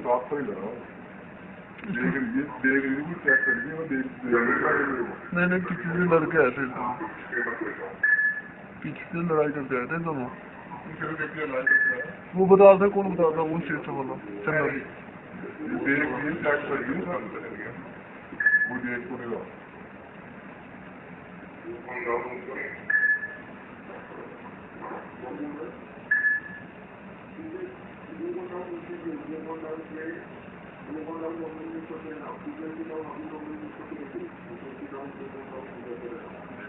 Çünkü rahatlıyla. Beygir git, beygir git yakları diye ama beygir git. Neyle küçüğün arka yerdir. Küçüğün arka yerdir ama. Bu badalda konu badalda onu şey çabalım. Sen de. Beygir git yakları diye. Bu diye konu Thank you.